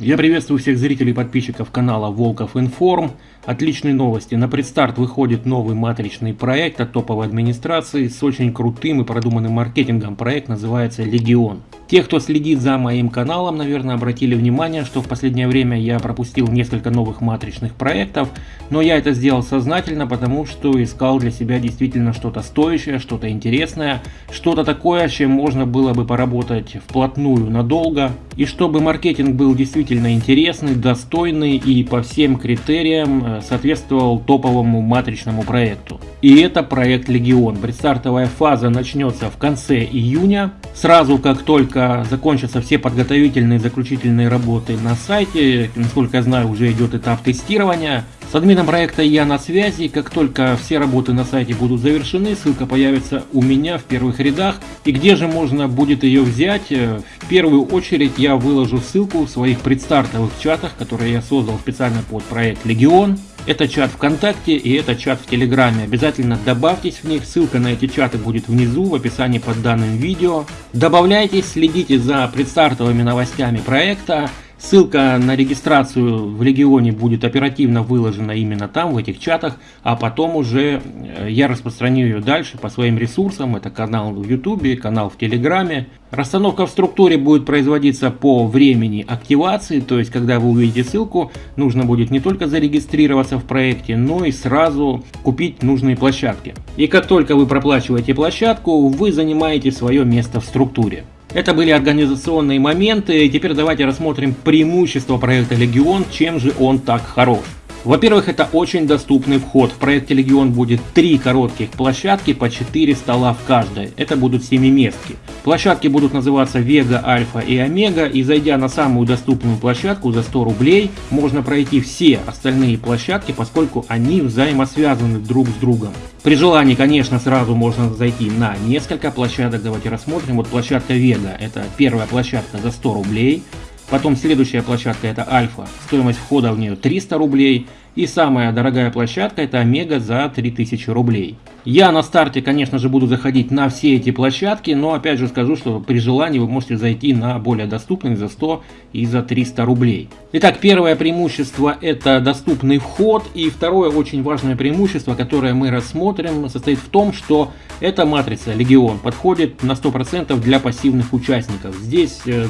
Я приветствую всех зрителей и подписчиков канала Волков Информ. Отличные новости. На предстарт выходит новый матричный проект от топовой администрации с очень крутым и продуманным маркетингом. Проект называется Легион. Те, кто следит за моим каналом, наверное, обратили внимание, что в последнее время я пропустил несколько новых матричных проектов, но я это сделал сознательно, потому что искал для себя действительно что-то стоящее, что-то интересное, что-то такое, с чем можно было бы поработать вплотную надолго, и чтобы маркетинг был действительно интересный, достойный и по всем критериям э, соответствовал топовому матричному проекту. И это проект Легион. Предстартовая фаза начнется в конце июня, сразу как только закончатся все подготовительные заключительные работы на сайте, насколько я знаю, уже идет этап тестирования, с админом проекта я на связи, как только все работы на сайте будут завершены, ссылка появится у меня в первых рядах. И где же можно будет ее взять? Э, в первую очередь я выложу ссылку в своих предстартовых чатах, которые я создал специально под проект Легион. Это чат ВКонтакте и это чат в Телеграме. Обязательно добавьтесь в них, ссылка на эти чаты будет внизу в описании под данным видео. Добавляйтесь, следите за предстартовыми новостями проекта. Ссылка на регистрацию в Легионе будет оперативно выложена именно там, в этих чатах, а потом уже э, я распространю ее дальше по своим ресурсам. Это канал в YouTube, канал в Телеграме. Расстановка в структуре будет производиться по времени активации, то есть когда вы увидите ссылку, нужно будет не только зарегистрироваться в проекте, но и сразу купить нужные площадки. И как только вы проплачиваете площадку, вы занимаете свое место в структуре. Это были организационные моменты. Теперь давайте рассмотрим преимущества проекта Легион, чем же он так хорош. Во-первых, это очень доступный вход. В проекте Легион будет три коротких площадки по 4 стола в каждой. Это будут семиместки. Площадки будут называться Вега, Альфа и Омега. И зайдя на самую доступную площадку за 100 рублей, можно пройти все остальные площадки, поскольку они взаимосвязаны друг с другом. При желании, конечно, сразу можно зайти на несколько площадок. Давайте рассмотрим. Вот площадка Вега. Это первая площадка за 100 рублей. Потом следующая площадка это Альфа, стоимость входа в нее 300 рублей. И самая дорогая площадка это Омега за 3000 рублей. Я на старте, конечно же, буду заходить на все эти площадки, но опять же скажу, что при желании вы можете зайти на более доступные за 100 и за 300 рублей. Итак, первое преимущество это доступный вход, и второе очень важное преимущество, которое мы рассмотрим, состоит в том, что эта матрица Легион подходит на 100% для пассивных участников. Здесь э,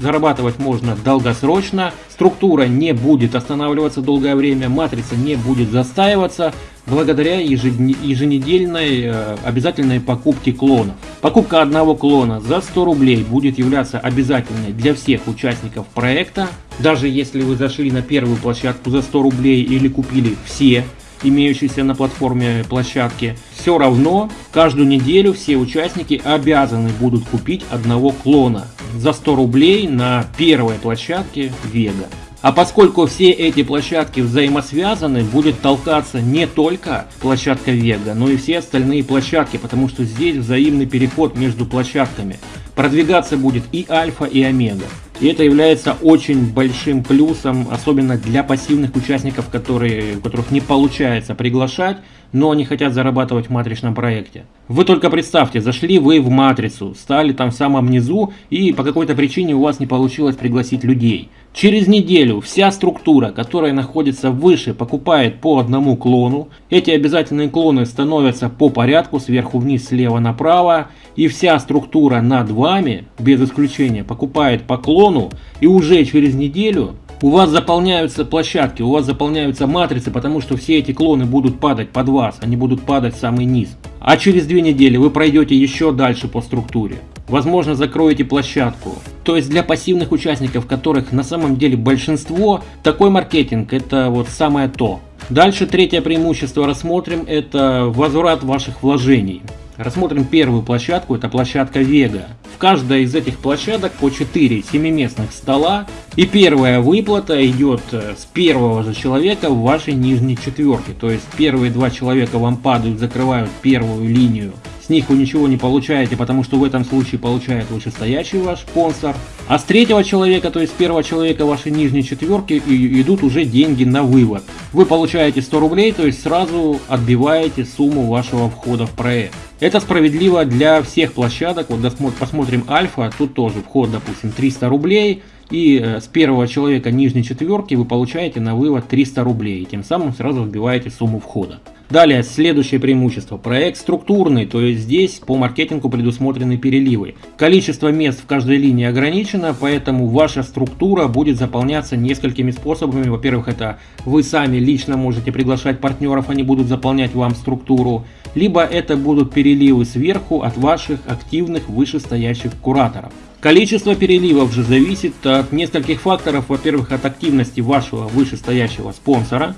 зарабатывать можно долгосрочно, структура не будет останавливаться долгое время, матрица не будет застаиваться, благодаря еженедельной э, обязательной покупке клонов. Покупка одного клона за 100 рублей будет являться обязательной для всех участников проекта. Даже если вы зашли на первую площадку за 100 рублей или купили все имеющиеся на платформе площадки, все равно каждую неделю все участники обязаны будут купить одного клона за 100 рублей на первой площадке Vega. А поскольку все эти площадки взаимосвязаны, будет толкаться не только площадка Vega, но и все остальные площадки, потому что здесь взаимный переход между площадками. Продвигаться будет и Альфа, и Омега. И это является очень большим плюсом, особенно для пассивных участников, которые, которых не получается приглашать, но они хотят зарабатывать в матричном проекте. Вы только представьте, зашли вы в матрицу, стали там в самом низу, и по какой-то причине у вас не получилось пригласить людей. Через неделю вся структура, которая находится выше, покупает по одному клону. Эти обязательные клоны становятся по порядку, сверху вниз, слева направо. И вся структура над вами, без исключения, покупает по клону. И уже через неделю у вас заполняются площадки, у вас заполняются матрицы, потому что все эти клоны будут падать под вас, они будут падать в самый низ. А через две недели вы пройдете еще дальше по структуре. Возможно, закроете площадку. То есть для пассивных участников, которых на самом деле большинство, такой маркетинг это вот самое то. Дальше третье преимущество рассмотрим, это возврат ваших вложений. Рассмотрим первую площадку, это площадка Vega. В каждой из этих площадок по 4 семиместных стола. И первая выплата идет э, с первого же человека в вашей нижней четверке. То есть первые два человека вам падают, закрывают первую линию с них вы ничего не получаете, потому что в этом случае получает вышестоящий ваш спонсор. А с третьего человека, то есть с первого человека вашей нижней четверки идут уже деньги на вывод. Вы получаете 100 рублей, то есть сразу отбиваете сумму вашего входа в проект. Это справедливо для всех площадок. Вот посмотрим Альфа, тут тоже вход, допустим, 300 рублей. И э, с первого человека нижней четверки вы получаете на вывод 300 рублей. И тем самым сразу вбиваете сумму входа. Далее, следующее преимущество. Проект структурный, то есть здесь по маркетингу предусмотрены переливы. Количество мест в каждой линии ограничено, поэтому ваша структура будет заполняться несколькими способами. Во-первых, это вы сами лично можете приглашать партнеров, они будут заполнять вам структуру. Либо это будут переливы сверху от ваших активных вышестоящих кураторов. Количество переливов же зависит от нескольких факторов. Во-первых, от активности вашего вышестоящего спонсора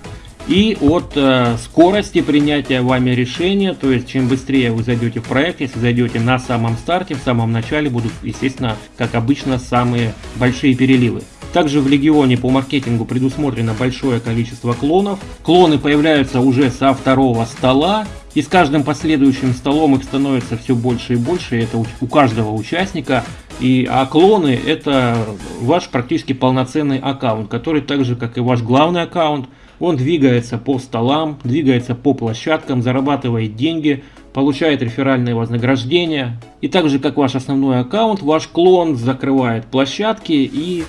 и от э, скорости принятия вами решения, то есть чем быстрее вы зайдете в проект, если зайдете на самом старте, в самом начале будут, естественно, как обычно, самые большие переливы. Также в Легионе по маркетингу предусмотрено большое количество клонов. Клоны появляются уже со второго стола, и с каждым последующим столом их становится все больше и больше, это у каждого участника. И а клоны это ваш практически полноценный аккаунт, который так же как и ваш главный аккаунт, он двигается по столам, двигается по площадкам, зарабатывает деньги, получает реферальные вознаграждения. И так же, как ваш основной аккаунт, ваш клон закрывает площадки и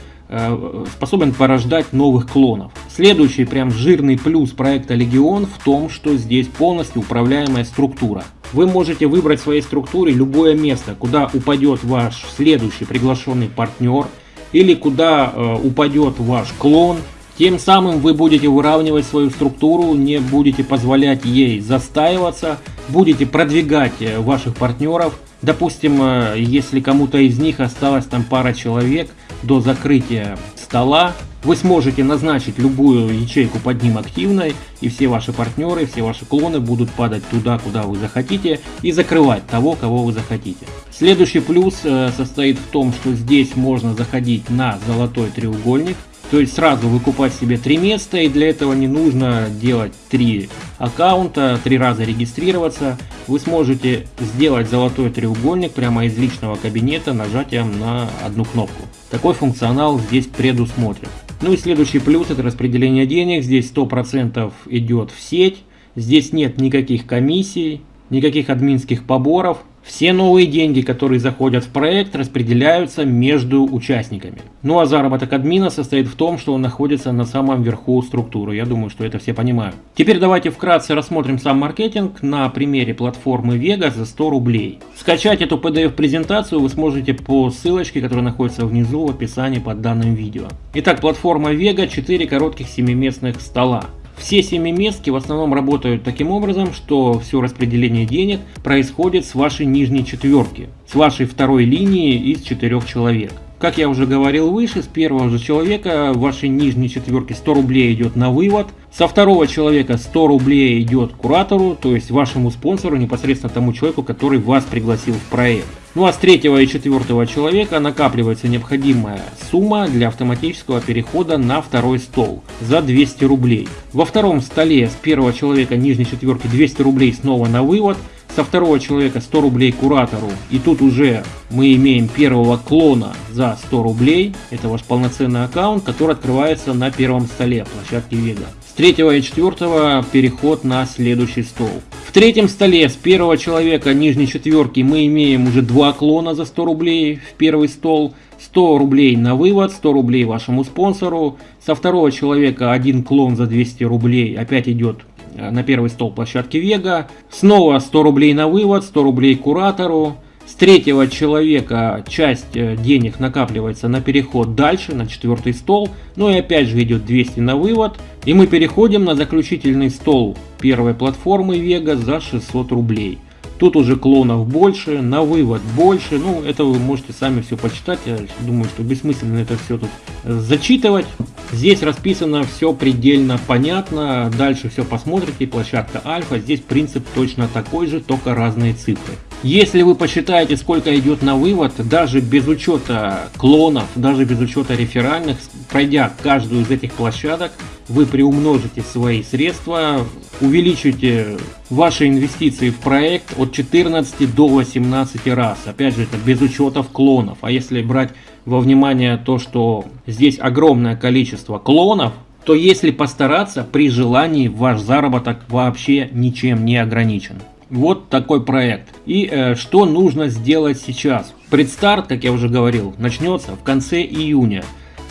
способен порождать новых клонов. Следующий прям жирный плюс проекта Легион в том, что здесь полностью управляемая структура. Вы можете выбрать в своей структуре любое место, куда упадет ваш следующий приглашенный партнер или куда э, упадет ваш клон тем самым вы будете выравнивать свою структуру, не будете позволять ей застаиваться, будете продвигать э, ваших партнеров. Допустим, э, если кому-то из них осталось там пара человек до закрытия стола, вы сможете назначить любую ячейку под ним активной, и все ваши партнеры, все ваши клоны будут падать туда, куда вы захотите, и закрывать того, кого вы захотите. Следующий плюс э, состоит в том, что здесь можно заходить на золотой треугольник, то есть сразу выкупать себе три места, и для этого не нужно делать три аккаунта, три раза регистрироваться. Вы сможете сделать золотой треугольник прямо из личного кабинета нажатием на одну кнопку. Такой функционал здесь предусмотрен. Ну и следующий плюс это распределение денег. Здесь 100% идет в сеть. Здесь нет никаких комиссий, никаких админских поборов. Все новые деньги, которые заходят в проект, распределяются между участниками. Ну а заработок админа состоит в том, что он находится на самом верху структуры. Я думаю, что это все понимают. Теперь давайте вкратце рассмотрим сам маркетинг на примере платформы Vega за 100 рублей. Скачать эту PDF-презентацию вы сможете по ссылочке, которая находится внизу в описании под данным видео. Итак, платформа Vega 4 коротких 7-местных стола. Все семиместки в основном работают таким образом, что все распределение денег происходит с вашей нижней четверки, с вашей второй линии из четырех человек. Как я уже говорил выше, с первого же человека в вашей нижней четверке 100 рублей идет на вывод, со второго человека 100 рублей идет куратору, то есть вашему спонсору, непосредственно тому человеку, который вас пригласил в проект. Ну а с третьего и четвертого человека накапливается необходимая сумма для автоматического перехода на второй стол за 200 рублей. Во втором столе с первого человека нижней четверки 200 рублей снова на вывод, со второго человека 100 рублей куратору. И тут уже мы имеем первого клона за 100 рублей. Это ваш полноценный аккаунт, который открывается на первом столе площадки Vega. С третьего и четвертого переход на следующий стол. В третьем столе с первого человека нижней четверки мы имеем уже два клона за 100 рублей в первый стол. 100 рублей на вывод, 100 рублей вашему спонсору. Со второго человека один клон за 200 рублей опять идет на первый стол площадки Вега. Снова 100 рублей на вывод, 100 рублей куратору. С третьего человека часть э, денег накапливается на переход дальше, на четвертый стол. Ну и опять же идет 200 на вывод. И мы переходим на заключительный стол первой платформы Вега за 600 рублей. Тут уже клонов больше, на вывод больше. Ну, это вы можете сами все почитать. Я думаю, что бессмысленно это все тут зачитывать. Здесь расписано все предельно понятно. Дальше все посмотрите. Площадка альфа. Здесь принцип точно такой же, только разные цифры. Если вы посчитаете, сколько идет на вывод, даже без учета клонов, даже без учета реферальных, пройдя каждую из этих площадок, вы приумножите свои средства, увеличите ваши инвестиции в проект от 14 до 18 раз. Опять же, это без учета клонов. А если брать во внимание то, что здесь огромное количество клонов, то если постараться, при желании ваш заработок вообще ничем не ограничен. Вот такой проект. И э, что нужно сделать сейчас? Предстарт, как я уже говорил, начнется в конце июня.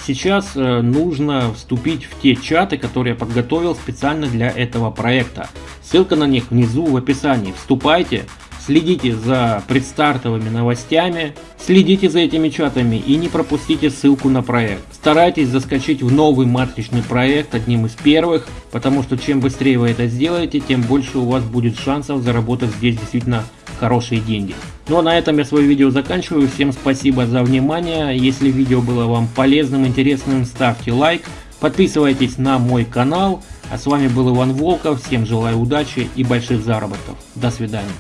Сейчас э, нужно вступить в те чаты, которые я подготовил специально для этого проекта. Ссылка на них внизу в описании. Вступайте, следите за предстартовыми новостями, следите за этими чатами и не пропустите ссылку на проект. Старайтесь заскочить в новый матричный проект одним из первых, потому что чем быстрее вы это сделаете, тем больше у вас будет шансов заработать здесь действительно хорошие деньги. Ну а на этом я свое видео заканчиваю. Всем спасибо за внимание. Если видео было вам полезным, интересным, ставьте лайк. Подписывайтесь на мой канал. А с вами был Иван Волков. Всем желаю удачи и больших заработков. До свидания.